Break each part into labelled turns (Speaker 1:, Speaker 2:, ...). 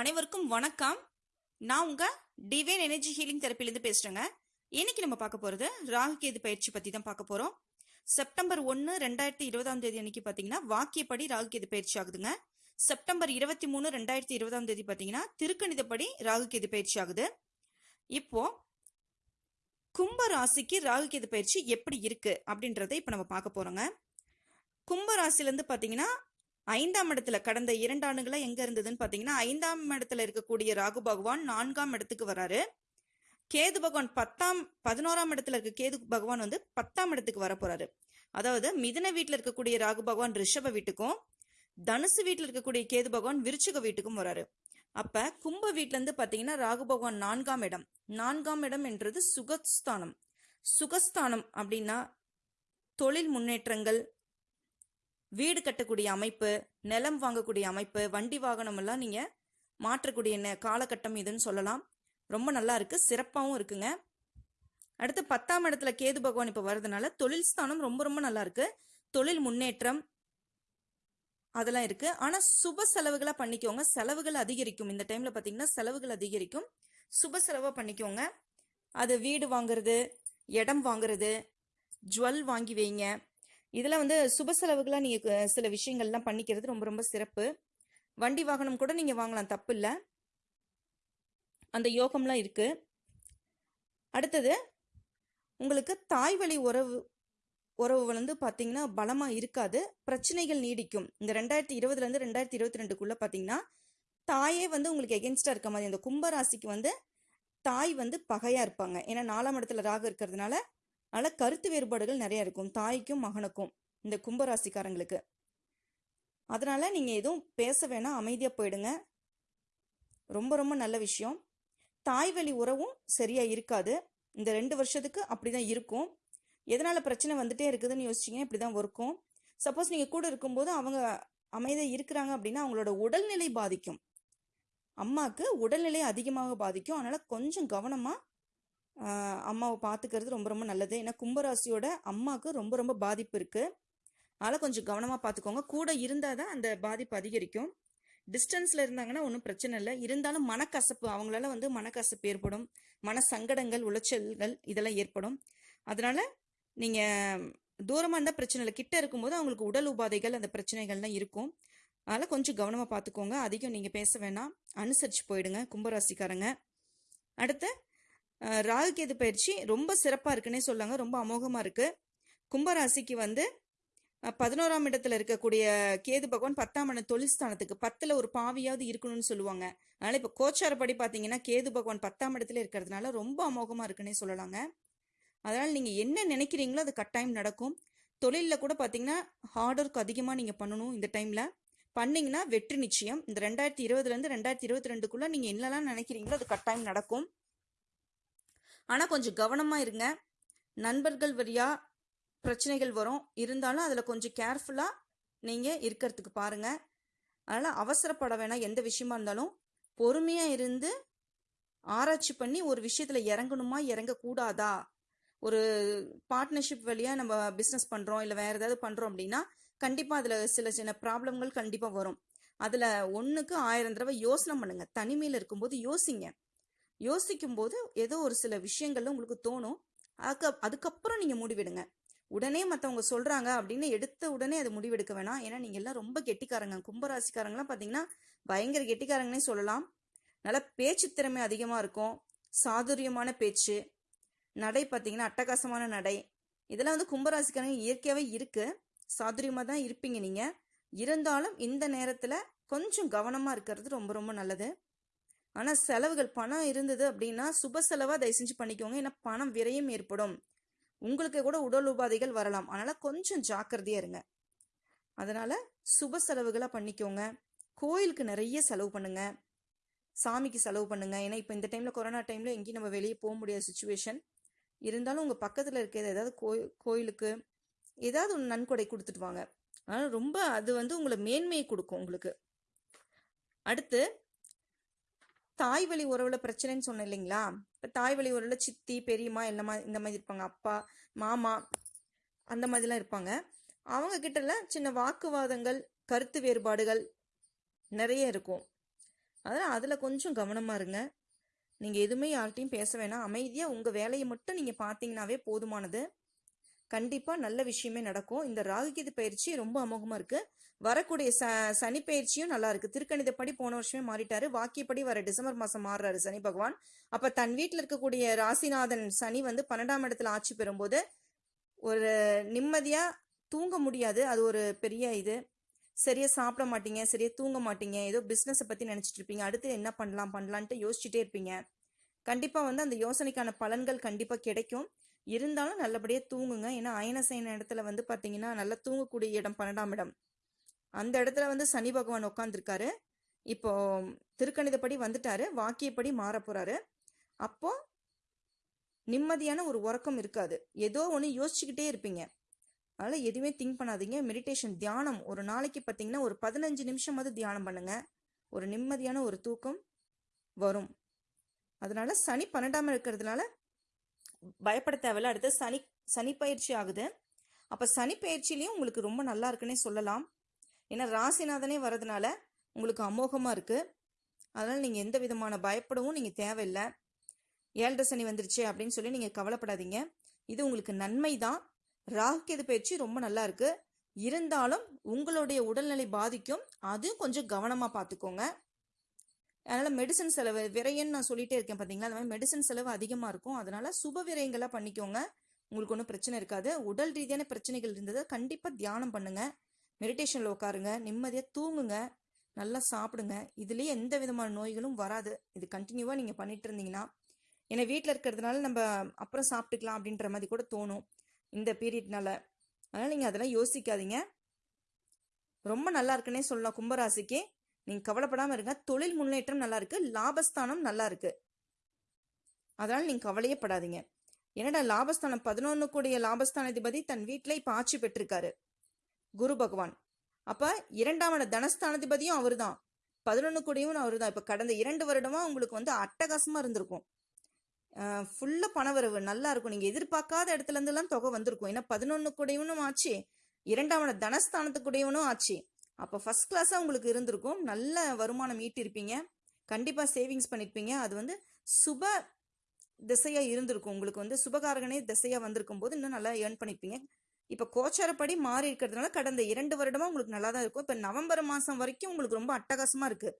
Speaker 1: அனைவருக்கும் வணக்கம். நான் உங்க டிவைன் எனர்ஜி ஹீலிங் தெரப்பிலேருந்து பேசுறேங்க. இன்னைக்கு நம்ம பார்க்க போறது ராகுகேது பயிற்சி பத்தி தான் பார்க்க போறோம். செப்டம்பர் ஒன்று ரெண்டாயிரத்தி இருபதாம் தேதி அன்னைக்கு பார்த்தீங்கன்னா வாக்கியப்படி ராகுகேது பயிற்சி ஆகுதுங்க. செப்டம்பர் இருபத்தி மூணு ரெண்டாயிரத்தி இருபதாம் தேதி பார்த்தீங்கன்னா திருக்கணிதப்படி ராகுகேது பயிற்சி ஆகுது. இப்போ கும்ப ராசிக்கு ராகுகேது பயிற்சி எப்படி இருக்கு அப்படின்றத இப்போ நம்ம பார்க்க போறோங்க. கும்ப ராசிலேருந்து பார்த்தீங்கன்னா ஐந்தாம் இடத்துல கடந்த இரண்டு ஆண்டுகளா எங்க இருந்ததுன்னு பாத்தீங்கன்னா ஐந்தாம் இடத்துல இருக்கக்கூடிய ராகு பகவான் நான்காம் இடத்துக்கு வராரு. கேது பகவான் பத்தாம் பதினோராம் இடத்துல இருக்க கேது பகவான் வந்து பத்தாம் இடத்துக்கு வர போறாரு. அதாவது மிதன வீட்டுல இருக்கக்கூடிய ராகு பகவான் ரிஷப வீட்டுக்கும் தனுசு வீட்டுல இருக்கக்கூடிய கேது பகவான் விருச்சிக வீட்டுக்கும் வராரு. அப்ப கும்ப வீட்டுல இருந்து பாத்தீங்கன்னா ராகு பகவான் நான்காம் இடம். நான்காம் இடம் என்றது சுகஸ்தானம். சுகஸ்தானம் அப்படின்னா தொழில் முன்னேற்றங்கள் வீடு கட்டக்கூடிய அமைப்பு நிலம் வாங்கக்கூடிய அமைப்பு வண்டி வாகனம் எல்லாம் நீங்க மாற்றக்கூடிய நே- காலகட்டம் இதுன்னு சொல்லலாம். ரொம்ப நல்லா இருக்கு சிறப்பாகவும் இருக்குங்க. அடுத்து பத்தாம் இடத்துல கேது பகவான் இப்போ வர்றதுனால தொழில் ஸ்தானம் ரொம்ப ரொம்ப நல்லா இருக்கு. தொழில் முன்னேற்றம் அதெல்லாம் இருக்கு. ஆனா சுப செலவுகளா பண்ணிக்கோங்க. செலவுகள் அதிகரிக்கும். இந்த டைம்ல பாத்தீங்கன்னா செலவுகள் அதிகரிக்கும். சுப செலவா பண்ணிக்கோங்க. அது வீடு வாங்குறது இடம் வாங்குறது ஜுவல் வாங்கி வைங்க. இதெல்லாம் வந்து சுப செலவுகளாக நீங்கள் சில விஷயங்கள்லாம் பண்ணிக்கிறது ரொம்ப ரொம்ப சிறப்பு. வண்டி வாகனம் கூட நீங்கள் வாங்கலாம் தப்பு இல்லை. அந்த யோகம்லாம் இருக்குது அடுத்தது உங்களுக்கு தாய் வழி உறவு உறவு வந்து பார்த்தீங்கன்னா பலமாக இருக்காது. பிரச்சனைகள் நீடிக்கும். இந்த ரெண்டாயிரத்தி இருபதுலேருந்து ரெண்டாயிரத்தி இருபத்தி ரெண்டுக்குள்ளே பார்த்தீங்கன்னா தாயே வந்து உங்களுக்கு எகென்ஸ்டாக இருக்க மாதிரி இந்த கும்பராசிக்கு வந்து தாய் வந்து பகையாக இருப்பாங்க. ஏன்னா நாலாம் இடத்துல ராகு இருக்கிறதுனால அதனால கருத்து வேறுபாடுகள் நிறைய இருக்கும். தாய்க்கும் மகனுக்கும் இந்த கும்பராசிக்காரங்களுக்கு. அதனால நீங்க எதுவும் பேச வேணாம். அமைதியா போயிடுங்க. ரொம்ப ரொம்ப நல்ல விஷயம். தாய் வழி உறவும் சரியா இருக்காது. இந்த ரெண்டு வருஷத்துக்கு அப்படிதான் இருக்கும். எதனால பிரச்சனை வந்துட்டே இருக்குதுன்னு யோசிச்சீங்கன்னா இப்படிதான் இருக்கும். சப்போஸ் நீங்க கூட இருக்கும்போது அவங்க அமைதியா இருக்கிறாங்க அப்படின்னா அவங்களோட உடல்நிலை பாதிக்கும். அம்மாக்கு உடல்நிலை அதிகமாக பாதிக்கும். அதனால கொஞ்சம் கவனமா அம்மாவை பார்த்துக்கிறது ரொம்ப ரொம்ப நல்லது. ஏன்னா கும்பராசியோட அம்மாவுக்கு ரொம்ப ரொம்ப பாதிப்பு இருக்குது அதனால் கொஞ்சம் கவனமாக பார்த்துக்கோங்க கூட இருந்தால் தான் அந்த பாதிப்பு அதிகரிக்கும். டிஸ்டன்ஸில் இருந்தாங்கன்னா ஒன்றும் பிரச்சனை இல்லை. இருந்தாலும் மனக்கசப்பு அவங்களால வந்து மனக்கசப்பு ஏற்படும். மன சங்கடங்கள் உளைச்சல்கள் இதெல்லாம் ஏற்படும். அதனால் நீங்கள் தூரமாக இருந்தால் பிரச்சனை இல்லை. கிட்ட இருக்கும்போது அவங்களுக்கு உடல் உபாதைகள் அந்த பிரச்சனைகள்லாம் இருக்கும். அதனால் கொஞ்சம் கவனமாக பார்த்துக்கோங்க அதிகம் நீங்கள் பேச வேணாம். அனுசரித்து போயிடுங்க கும்பராசிக்காரங்க. அடுத்து ராகு கேது பயிற்சி ரொம்ப சிறப்பாக இருக்குன்னே சொல்லாங்க. ரொம்ப அமோகமாக இருக்குது கும்பராசிக்கு வந்து பதினோராம் இடத்துல இருக்கக்கூடிய கேது பகவான் பத்தாம் இடம் தொழில்ஸ்தானத்துக்கு பத்தில் ஒரு பாவியாவது இருக்கணும்னு சொல்லுவாங்க. அதனால் இப்போ கோச்சாரப்படி பார்த்தீங்கன்னா கேது பகவான் பத்தாம் இடத்துல இருக்கிறதுனால ரொம்ப அமோகமாக இருக்குன்னே சொல்லலாங்க. அதனால் நீங்கள் என்ன நினைக்கிறீங்களோ அது கட்டாயம் நடக்கும். தொழிலில் கூட பார்த்தீங்கன்னா ஹார்ட் ஒர்க் அதிகமாக நீங்கள் பண்ணணும் இந்த டைமில். பண்ணிங்கன்னா வெற்றி நிச்சயம். இந்த ரெண்டாயிரத்தி இருபதுலேருந்து ரெண்டாயிரத்தி இருபத்தி ரெண்டுக்குள்ளே நீங்கள் என்னெல்லாம் நினைக்கிறீங்களோ அது கட்டாயம் நடக்கும். ஆனால் கொஞ்சம் கவனமாக இருங்க. நண்பர்கள் வழியாக பிரச்சனைகள் வரும். இருந்தாலும் அதில் கொஞ்சம் கேர்ஃபுல்லாக நீங்கள் இருக்கிறதுக்கு பாருங்கள் அதனால் அவசரப்பட வேணாம். எந்த விஷயமா இருந்தாலும் பொறுமையாக இருந்து ஆராய்ச்சி பண்ணி ஒரு விஷயத்தில் இறங்கணுமா? இறங்கக்கூடாதா? ஒரு பார்ட்னர்ஷிப் வழியாக நம்ம பிஸ்னஸ் பண்ணுறோம் இல்லை வேறு ஏதாவது பண்ணுறோம் அப்படின்னா கண்டிப்பாக அதில் சில சின்ன ப்ராப்ளம்கள் கண்டிப்பாக வரும். அதில் ஒன்றுக்கு ஆயிரம் தடவை யோசனை பண்ணுங்கள் தனிமையில் இருக்கும்போது யோசிங்க. யோசிக்கும் போது ஏதோ ஒரு சில விஷயங்கள்ல உங்களுக்கு தோணும். அதுக்கு அதுக்கப்புறம் நீங்க முடிவெடுங்க. உடனே மற்றவங்க சொல்றாங்க அப்படின்னு எடுத்த உடனே அது முடிவெடுக்க வேணாம். ஏன்னா நீங்க எல்லாம் ரொம்ப கெட்டிக்காரங்க. கும்பராசிக்காரங்களாம் பாத்தீங்கன்னா பயங்கர கெட்டிக்காரங்கன்னே சொல்லலாம். நல்ல பேச்சு திறமை அதிகமா இருக்கும். சாதுரியமான பேச்சு. நடை பார்த்தீங்கன்னா அட்டகாசமான நடை. இதெல்லாம் வந்து கும்பராசிக்காரங்க இயற்கையாகவே இருக்கு. சாதுரியமாக தான் இருப்பீங்க நீங்க. இருந்தாலும் இந்த நேரத்துல கொஞ்சம் கவனமா இருக்கிறது ரொம்ப ரொம்ப நல்லது. ஆனால் செலவுகள் பணம் இருந்தது அப்படின்னா சுப செலவாக தயவு செஞ்சு பண்ணிக்கோங்க. ஏன்னா பணம் விரயம் ஏற்படும். உங்களுக்கு கூட உடல் உபாதைகள் வரலாம். அதனால் கொஞ்சம் ஜாக்கிரதையாக இருங்க. அதனால் சுப செலவுகளாக பண்ணிக்கோங்க. கோயிலுக்கு நிறைய செலவு பண்ணுங்க. சாமிக்கு செலவு பண்ணுங்க. ஏன்னா இப்போ இந்த டைமில் கொரோனா டைமில் எங்கேயும் நம்ம வெளியே போக முடியாத சுச்சுவேஷன் இருந்தாலும் உங்கள் பக்கத்தில் இருக்கிற ஏதாவது கோய் கோயிலுக்கு ஏதாவது ஒன்று நன்கொடை கொடுத்துட்டு வாங்க. ஆனால் ரொம்ப அது வந்து உங்களை மேன்மையை கொடுக்கும் உங்களுக்கு. அடுத்து தாய் வழி உறவுல பிரச்சனைன்னு சொன்னேன் இல்லைங்களா? இப்போ தாய் வழி உறவுல சித்தி பெரியம்மா எல்லாமா இந்த மாதிரி இருப்பாங்க. அப்பா மாமா அந்த மாதிரிலாம் இருப்பாங்க. அவங்க கிட்டலாம் சின்ன வாக்குவாதங்கள் கருத்து வேறுபாடுகள் நிறைய இருக்கும். அதனால் அதில் கொஞ்சம் கவனமாக இருங்க. நீங்கள் எதுவுமே யார்கிட்டையும் பேச வேணாம். அமைதியாக உங்கள் வேலையை மட்டும் நீங்கள் பார்த்தீங்கன்னாவே போதுமானது. கண்டிப்பாக நல்ல விஷயமே நடக்கும். இந்த ராகுகீது பயிற்சி ரொம்ப அமோகமாக இருக்குது வரக்கூடிய ச சனி பயிற்சியும் நல்லா இருக்குது திருக்கணிதப்படி போன வருஷமே மாறிட்டாரு. வாக்கியப்படி வர டிசம்பர் மாதம் மாறுறாரு சனி பகவான். அப்போ தன் வீட்டில் இருக்கக்கூடிய ராசிநாதன் சனி வந்து பன்னெண்டாம் இடத்துல ஆட்சி பெறும்போது ஒரு நிம்மதியாக தூங்க முடியாது. அது ஒரு பெரிய இது. சரியா சாப்பிட மாட்டீங்க சரியா தூங்க மாட்டீங்க. ஏதோ பிஸ்னஸை பற்றி நினச்சிட்டு இருப்பீங்க. அடுத்து என்ன பண்ணலாம் பண்ணலான்ட்டு யோசிச்சுட்டே இருப்பீங்க. கண்டிப்பாக வந்து அந்த யோசனைக்கான பலன்கள் கண்டிப்பாக கிடைக்கும். இருந்தாலும் நல்லபடியாக தூங்குங்க. ஏன்னா அயனசைன இடத்துல வந்து பார்த்தீங்கன்னா நல்லா தூங்கக்கூடிய இடம் பன்னெண்டாம் இடம். அந்த இடத்துல வந்து சனி பகவான் உட்காந்துருக்காரு இப்போ திருக்கணிதப்படி வந்துட்டாரு. வாக்கியப்படி மாற போறாரு. அப்போ நிம்மதியான ஒரு உறக்கம் இருக்காது. ஏதோ ஒன்று யோசிச்சுக்கிட்டே இருப்பீங்க. அதனால் எதுவுமே திங்க் பண்ணாதீங்க. மெடிடேஷன் தியானம். ஒரு நாளைக்கு பார்த்தீங்கன்னா ஒரு பதினஞ்சு நிமிஷமாவது தியானம் பண்ணுங்க. ஒரு நிம்மதியான ஒரு தூக்கம் வரும். அதனால சனி பன்னெண்டாம் இருக்கிறதுனால பயப்பட தேவையில்ல. அடுத்து சனி சனி பயிற்சி ஆகுது. அப்போ சனி பயிற்சிலையும் உங்களுக்கு ரொம்ப நல்லா இருக்குன்னே சொல்லலாம். ஏன்னா ராசிநாதனே வரதுனால உங்களுக்கு அமோகமாக இருக்குது அதனால் நீங்கள் எந்த விதமான பயப்படவும் நீங்கள் தேவையில்லை. ஏழரை சனி வந்துருச்சு அப்படின்னு சொல்லி நீங்கள் கவலைப்படாதீங்க. இது உங்களுக்கு நன்மை தான் ராகுகேது பயிற்சி ரொம்ப நல்லா இருக்குது இருந்தாலும் உங்களுடைய உடல்நிலை பாதிக்கும். அதுவும் கொஞ்சம் கவனமாக பார்த்துக்கோங்க. அதனால் மெடிசன் செலவு விரையன்னு நான் சொல்லிட்டே இருக்கேன் பார்த்தீங்களா அந்த மாதிரி மெடிசன் செலவு அதிகமாக இருக்கும். அதனால் சுப விரயங்களாக பண்ணிக்கோங்க. உங்களுக்கு ஒன்றும் பிரச்சனை இருக்காது. உடல் ரீதியான பிரச்சனைகள் இருந்தது கண்டிப்பாக தியானம் பண்ணுங்கள் மெடிடேஷனில் உட்காருங்க நிம்மதியாக தூங்குங்க. நல்லா சாப்பிடுங்க. இதுலேயே எந்த விதமான நோய்களும் வராது. இது கண்டினியூவாக நீங்கள் பண்ணிட்டு இருந்தீங்கன்னா ஏன்னா வீட்டில் இருக்கிறதுனால நம்ம அப்புறம் சாப்பிட்டுக்கலாம் அப்படின்ற மாதிரி கூட தோணும். இந்த பீரியட்னால. அதனால் நீங்கள் அதெல்லாம் யோசிக்காதீங்க. ரொம்ப நல்லா இருக்குன்னே சொல்லலாம் கும்பராசிக்கு. நீங்கள் கவலைப்படாமல் இருங்க. தொழில் முன்னேற்றம் நல்லா இருக்கு. லாபஸ்தானம் நல்லா இருக்கு. அதனால் நீங்கள் கவலையே படாதீங்க. என்னடா லாபஸ்தானம்? பதினொன்று கூடிய லாபஸ்தானாதிபதி தன் வீட்டில் இப்போ ஆட்சி பெற்றிருக்காரு. குரு பகவான். அப்போ இரண்டாம் தனஸ்தானாதிபதியும் அவர் தான் பதினொன்று கூடியவும் அவர் தான் இப்போ கடந்த இரண்டு வருடமா உங்களுக்கு வந்து அட்டகாசமாக இருந்திருக்கும். ஃபுல்லாக பணவரவு. நல்லா இருக்கும். நீங்கள் எதிர்பார்க்காத இடத்துலருந்துலாம் தொகை வந்திருக்கும். ஏன்னா பதினொன்று கூடையவனும் ஆச்சு. இரண்டாம் தனஸ்தானத்துக்குடையவனும் ஆச்சு. அப்போ ஃபர்ஸ்ட் கிளாஸாக உங்களுக்கு இருந்திருக்கும். நல்ல வருமானம் ஈட்டிருப்பீங்க. கண்டிப்பாக சேவிங்ஸ் பண்ணியிருப்பீங்க அது வந்து சுப திசையாக இருந்திருக்கும். உங்களுக்கு வந்து சுபகாரகனே திசையாக வந்திருக்கும் போது இன்னும் நல்லா ஏர்ன் பண்ணியிருப்பீங்க இப்போ கோச்சாரப்படி மாறி இருக்கிறதுனால கடந்த இரண்டு வருடமாக உங்களுக்கு நல்லா தான் இருக்கும். இப்போ நவம்பர் மாதம் வரைக்கும் உங்களுக்கு ரொம்ப அட்டகாசமாக இருக்குது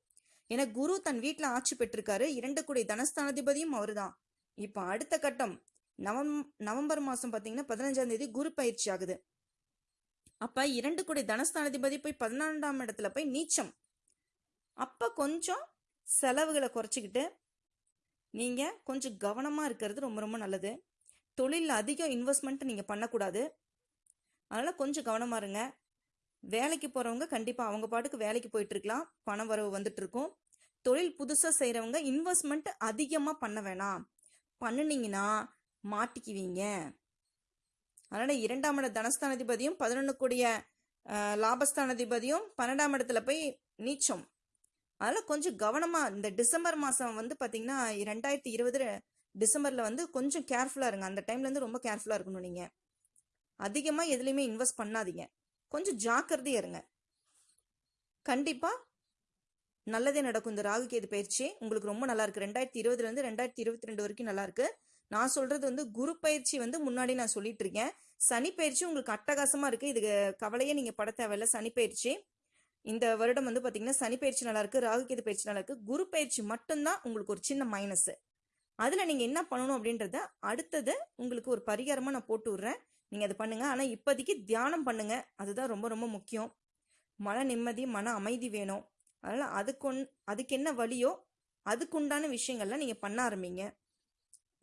Speaker 1: ஏன்னா குரு தன் வீட்டில் ஆட்சி பெற்றிருக்காரு. இரண்டு கூடிய தனஸ்தானாதிபதியும் அவர் தான் இப்போ அடுத்த கட்டம் நவம் நவம்பர் மாதம் பார்த்தீங்கன்னா பதினஞ்சாம் தேதி குரு பயிற்சி ஆகுது. அப்போ இரண்டு கோடி தனஸ்தானாதிபதி போய் பதினான்காம் இடத்துல போய் நீச்சம். அப்போ கொஞ்சம் செலவுகளை குறைச்சிக்கிட்டு நீங்கள் கொஞ்சம் கவனமாக இருக்கிறது ரொம்ப ரொம்ப நல்லது. தொழிலில் அதிகம் இன்வெஸ்ட்மெண்ட் நீங்கள் பண்ணக்கூடாது. அதனால் கொஞ்சம் கவனமாக இருங்க. வேலைக்கு போகிறவங்க கண்டிப்பாக அவங்க பாட்டுக்கு வேலைக்கு போயிட்டு இருக்கலாம். பணம் வரவு வந்துட்டு இருக்கும். தொழில் புதுசாக செய்கிறவங்க இன்வெஸ்ட்மெண்ட் அதிகமாக பண்ண வேணாம். பண்ணுனீங்கன்னா மாட்டிக்குவீங்க. அதனால் இரண்டாம் இட தனஸ்தானாதிபதியும் பதினொன்று கூடிய அஹ், லாபஸ்தானாதிபதியும் பன்னெண்டாம் இடத்துல போய் நீச்சம். அதனால் கொஞ்சம் கவனமாக இந்த டிசம்பர் மாதம் வந்து பார்த்தீங்கன்னா ரெண்டாயிரத்தி இருபது டிசம்பரில் வந்து கொஞ்சம் கேர்ஃபுல்லாக இருங்க. அந்த டைம்லேருந்து ரொம்ப கேர்ஃபுல்லாக இருக்கணும் நீங்கள் அதிகமாக எதுலேயுமே இன்வெஸ்ட் பண்ணாதீங்க. கொஞ்சம் ஜாக்கிரதையாக இருங்க. கண்டிப்பாக நல்லதே நடக்கும். இந்த ராகு கேது பயிற்சி உங்களுக்கு ரொம்ப நல்லா இருக்கு. ரெண்டாயிரத்தி இருபதுலேருந்து ரெண்டாயிரத்தி இருபத்தி ரெண்டு வரைக்கும் நல்லா இருக்கு. நான் சொல்றது வந்து குரு பயிற்சி வந்து முன்னாடி நான் சொல்லிட்டு இருக்கேன் சனி பயிற்சி உங்களுக்கு அட்டகாசமா இருக்கு. இது கவலையே நீங்க பட தேவையில்ல. சனி பயிற்சி. இந்த வருடம் வந்து பாத்தீங்கன்னா சனி பயிற்சி நல்லா இருக்கு ராகுகேது பயிற்சி நல்லா இருக்கு. குரு பயிற்சி மட்டும்தான் உங்களுக்கு ஒரு சின்ன மைனஸ் அதுல நீங்க என்ன பண்ணணும் அப்படின்றத அடுத்தது உங்களுக்கு ஒரு பரிகாரமா நான் போட்டு விடுறேன். நீங்க அதை பண்ணுங்க. ஆனா இப்போதைக்கு தியானம் பண்ணுங்க. அதுதான் ரொம்ப ரொம்ப முக்கியம். மன நிம்மதி மன அமைதி வேணும். அதனால அதுக்கு அதுக்கு என்ன வழியோ அதுக்குண்டான விஷயங்கள்லாம் நீங்க பண்ண ஆரம்பிங்க.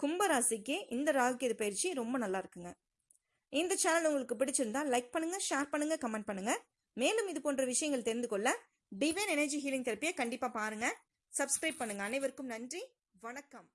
Speaker 1: கும்பராசிக்கு இந்த ராகுகேது பயிற்சி ரொம்ப நல்லா இருக்குங்க. இந்த சேனல் உங்களுக்கு பிடிச்சிருந்தா லைக் பண்ணுங்க ஷேர் பண்ணுங்க கமெண்ட் பண்ணுங்க. மேலும் இது போன்ற விஷயங்கள் தெரிந்து கொள்ள டிவைன் எனர்ஜி ஹீலிங் தெரப்பியை கண்டிப்பா பாருங்க. சப்ஸ்கிரைப் பண்ணுங்க. அனைவருக்கும் நன்றி. வணக்கம்.